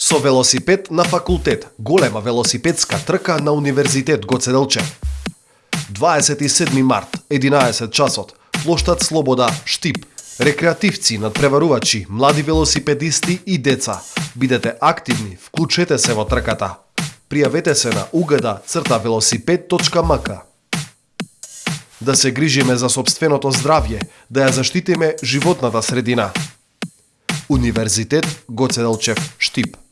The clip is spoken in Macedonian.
Со велосипед на факултет, голема велосипедска трка на Универзитет Гоце Делчев. 27 март, 11 часот, плоштад Слобода, Штип. Рекреативци, надпреварувачи, млади велосипедисти и деца. Бидете активни, вклучете се во трката. Пријавете се на угада црта велосипед.мк. Да се грижиме за собственото здравје, да ја заштитиме животната средина. Универзитет Гоце Делчев, Штип.